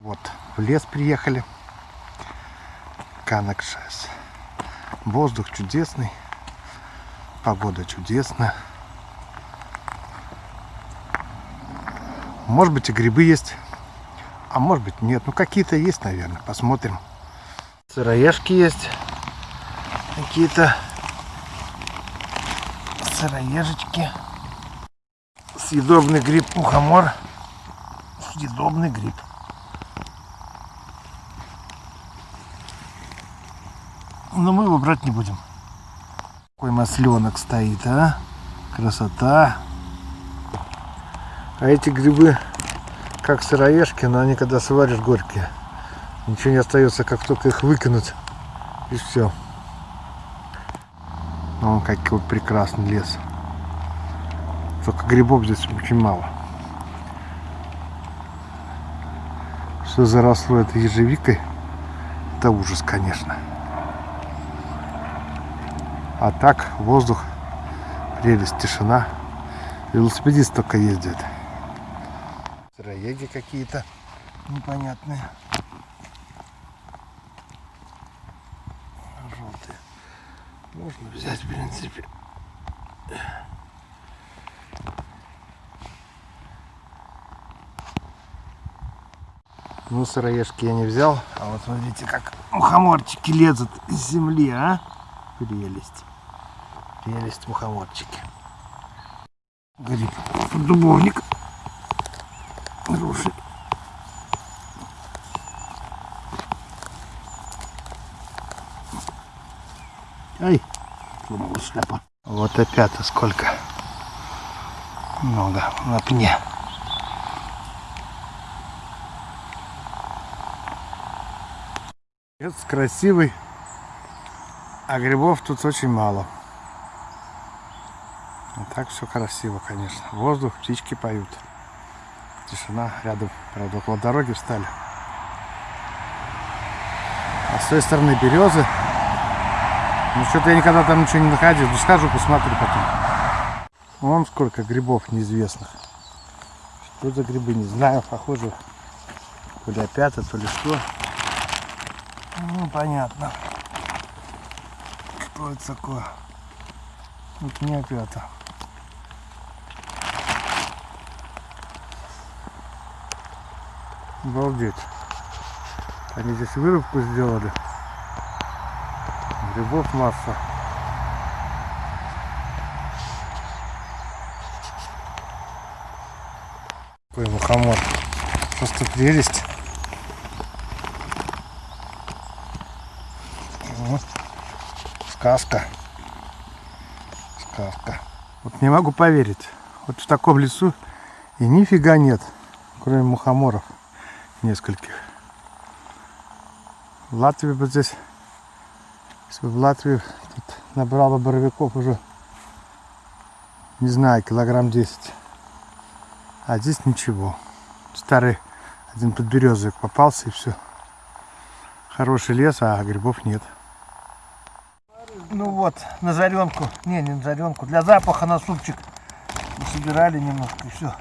Вот, в лес приехали. Канакшес. Воздух чудесный. Погода чудесная. Может быть и грибы есть. А может быть нет. Ну какие-то есть, наверное. Посмотрим. Сыроежки есть. Какие-то сыроежечки. Съедобный гриб мухомор. Съедобный гриб. Но мы его брать не будем. Какой масленок стоит, а? Красота. А эти грибы, как сыроежки, но они когда сваришь горькие. Ничего не остается, как только их выкинуть. И все. Вон какой прекрасный лес. Только грибов здесь очень мало. Все заросло этой ежевикой. Это ужас, конечно. А так воздух, прелесть, тишина. Велосипедист только ездит. Сыроеги какие-то непонятные. Желтые. Можно взять, в принципе. Ну, сыроежки я не взял. А вот смотрите, как мухоморчики лезут из земли, а? Прелесть. Прелесть мухоморчики. Гриб. Дубовник. Груши. Ай, сломалась шляпа. Вот опять сколько. Много на пне. Лес красивый, а грибов тут очень мало. А так все красиво, конечно. Воздух, птички поют. Тишина рядом, правда, около дороги встали. А с той стороны березы. Ну что-то я никогда там ничего не находил. Ну схожу, посмотрю потом. Вон сколько грибов неизвестных. Что за грибы, не знаю, похоже. То ли опята, то ли что. Ну, понятно. Что это такое? Это не опята. Обалдеть. Они здесь вырубку сделали. Грибов масса. Какой мухомор. Просто прелесть. Сказка. Сказка. Вот не могу поверить. Вот в таком лесу и нифига нет, кроме мухоморов нескольких. В Латвии бы здесь, если бы в Латвии тут набрало боровиков уже, не знаю, килограмм 10. А здесь ничего. Старый один подберезовик попался и все. Хороший лес, а грибов нет. Ну вот, на заренку, не, не на заренку, для запаха на супчик собирали немножко и все.